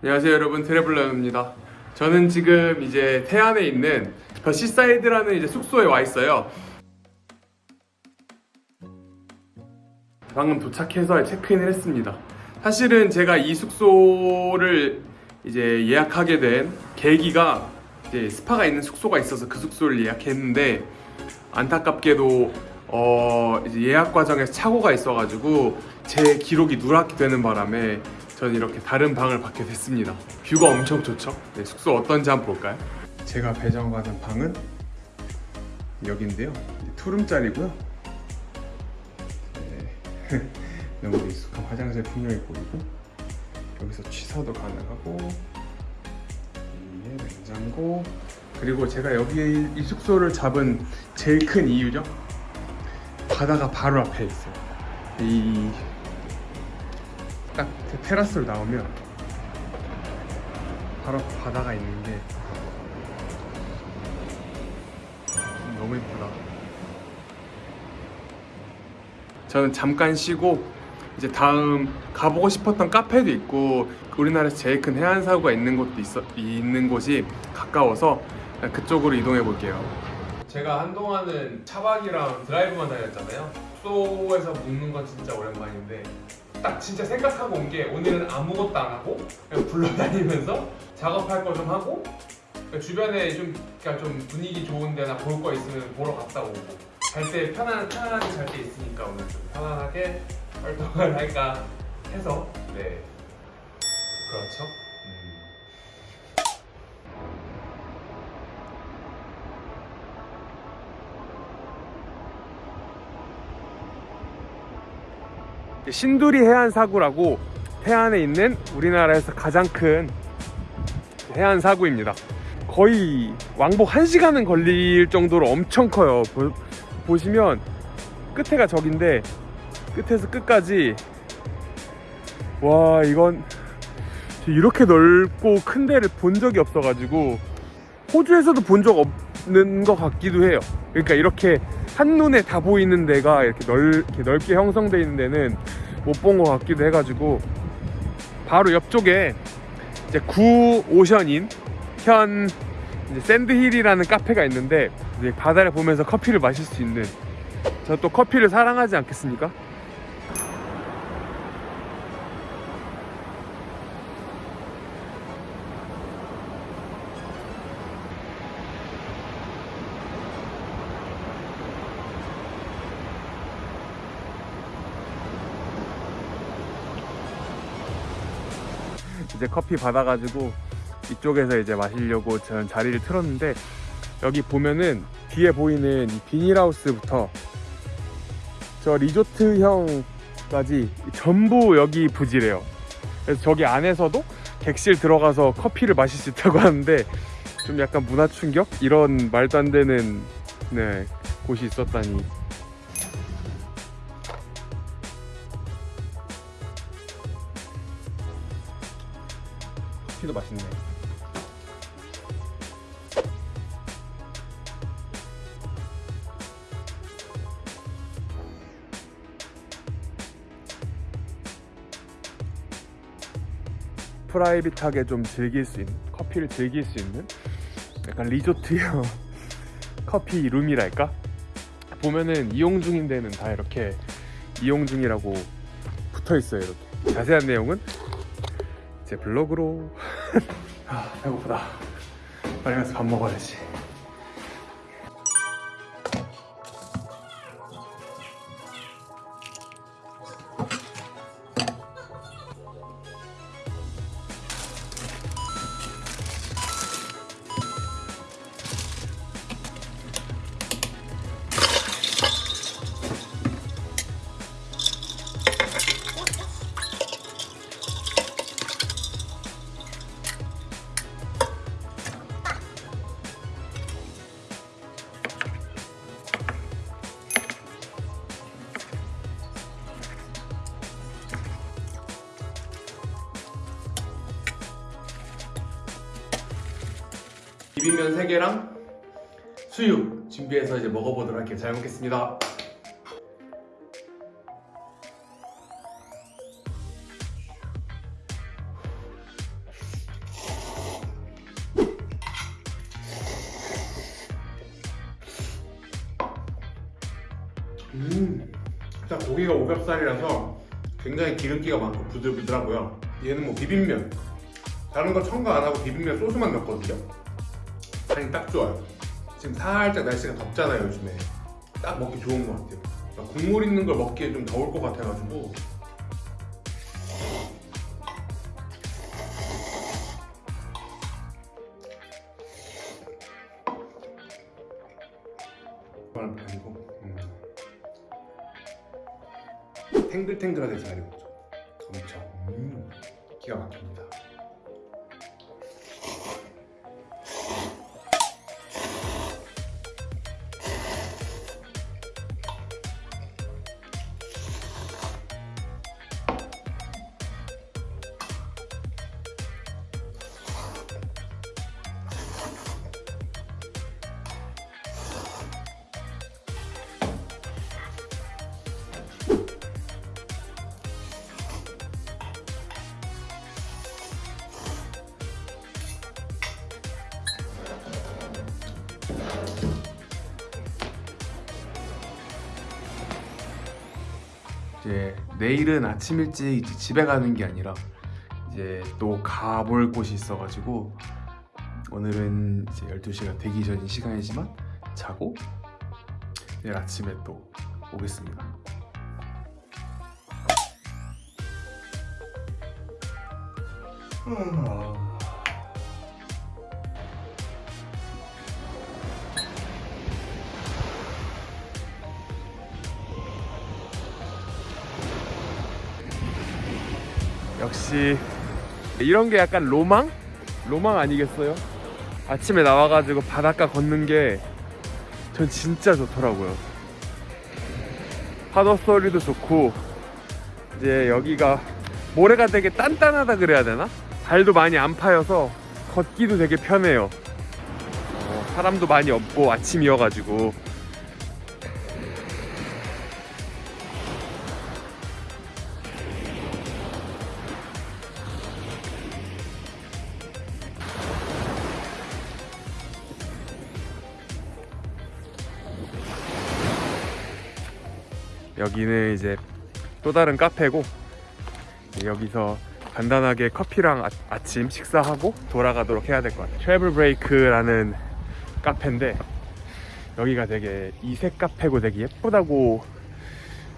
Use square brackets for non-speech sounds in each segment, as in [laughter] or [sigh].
안녕하세요 여러분. 트래블러입니다. 저는 지금 이제 태안에 있는 더 시사이드라는 이제 숙소에 와 있어요. 방금 도착해서 체크인을 했습니다. 사실은 제가 이 숙소를 이제 예약하게 된 계기가 이제 스파가 있는 숙소가 있어서 그 숙소를 예약했는데 안타깝게도 어 예약 과정에서 착오가 있어가지고 제 기록이 누락이 되는 바람에 저는 이렇게 다른 방을 받게 됐습니다. 뷰가 엄청 좋죠? 네, 숙소 어떤지 한번 볼까요? 제가 배정받은 방은 여기인데요. 투룸짜리고요. 네. [laughs] 너무 익숙한 화장실 풍경이 보이고 여기서 취사도 가능하고 냉장고 그리고 제가 여기 이 숙소를 잡은 제일 큰 이유죠. 바다가 바로 앞에 있어요. 이 딱 테라스로 나오면 바로 바다가 있는 게 너무 예쁘다. 저는 잠깐 쉬고 이제 다음 가보고 싶었던 카페도 있고 우리나라에서 제일 큰 해안 사고가 있는 곳도 있어 있는 곳이 가까워서 그쪽으로 이동해 볼게요. 제가 한동안은 차박이랑 드라이브만 다녔잖아요. 숙소에서 묵는 건 진짜 오랜만인데 딱 진짜 생각하고 온 게 오늘은 아무것도 안 하고 그냥 굴러다니면서 작업할 거 좀 하고 그러니까 주변에 좀, 그러니까 좀 분위기 좋은 데나 볼 거 있으면 보러 갔다 오고. 잘 때 편안, 편안하게 잘 때 있으니까 오늘 좀 편안하게 활동을 할까 해서. 네. 그렇죠 신두리 해안 사구라고 해안에 있는 우리나라에서 가장 큰 해안 사구입니다. 거의 왕복 1시간은 걸릴 정도로 엄청 커요. 보, 보시면 끝에가 저긴데 끝에서 끝까지 와 이건 이렇게 넓고 큰 데를 본 적이 없어가지고 호주에서도 본 적 없는 것 같기도 해요. 그러니까 이렇게 한눈에 다 보이는 데가 이렇게, 넓, 이렇게 넓게 형성되어 있는 데는 못 본 것 같기도 해가지고 바로 옆쪽에 이제 구 오션인 현 이제 샌드힐이라는 카페가 있는데 바다를 보면서 커피를 마실 수 있는 저 또 커피를 사랑하지 않겠습니까? 이제 커피 받아가지고 이쪽에서 이제 마시려고 저는 자리를 틀었는데 여기 보면은 뒤에 보이는 이 비닐하우스부터 저 리조트형까지 전부 여기 부지래요. 그래서 저기 안에서도 객실 들어가서 커피를 마실 수 있다고 [laughs] 하는데 좀 약간 문화 충격 이런 말도 안 되는 네, 곳이 있었다니 커피도 맛있네. 프라이빗하게 좀 즐길 수 있는 커피를 즐길 수 있는 약간 리조트형 [laughs] 커피 룸이랄까 보면은 이용 중인 데는 다 이렇게 이용 중이라고 붙어 있어요 이렇게 자세한 내용은 제 블로그로. 아 배고프다. 빨리 가서 밥 먹어야지 비빔면 3개랑 수육 준비해서 이제 먹어보도록 할게요. 잘 먹겠습니다. 음, 일단 고기가 오겹살이라서 굉장히 기름기가 많고 부들부들하고요. 얘는 뭐 비빔면. 다른 거 첨가 안 하고 비빔면 소스만 넣었거든요. 간이 딱 좋아요. 지금 살짝 날씨가 덥잖아요 요즘에. 딱 먹기 좋은 것 같아요. 국물 있는 걸 먹기에 좀 더울 것 같아가지고. 아니고. 음. 탱글탱글하게 잘 익었죠. 엄청. 음, 기가 막힙니다. 이제 내일은 아침 일찍 집에 가는 게 아니라 이제 또 가볼 곳이 있어가지고 오늘은 이제 12시가 되기 전인 시간이지만 자고 내일 아침에 또 오겠습니다. 역시 이런 게 약간 로망? 로망 아니겠어요? 아침에 나와가지고 바닷가 걷는 게 전 진짜 좋더라고요. 파도 소리도 좋고 이제 여기가 모래가 되게 단단하다 그래야 되나? 발도 많이 안 파여서 걷기도 되게 편해요. 어, 사람도 많이 없고 아침이어가지고 여기는 이제 또 다른 카페고 여기서 간단하게 커피랑 아, 아침 식사하고 돌아가도록 해야 될 것 같아요. 트래블 브레이크라는 카페인데 여기가 되게 이색 카페고 되게 예쁘다고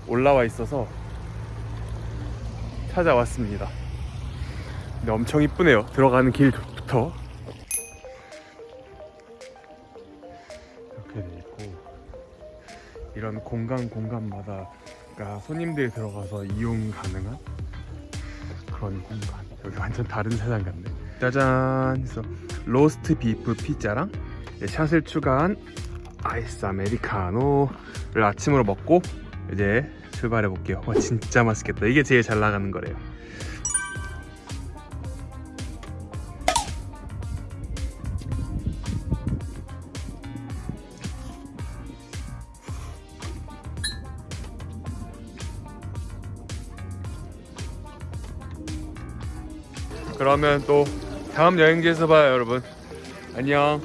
올라와 있어서 찾아왔습니다. 근데 엄청 이쁘네요. 들어가는 길부터 이런 공간 공간마다가 손님들이 들어가서 이용 가능한 그런 공간. 여기 완전 다른 세상 같네. 짜잔 그래서 로스트 비프 피자랑 샷을 추가한 아이스 아메리카노를 아침으로 먹고 이제 출발해 볼게요. 와 진짜 맛있겠다. 이게 제일 잘 나가는 거래요 그러면 또 다음 여행지에서 봐요 여러분. 안녕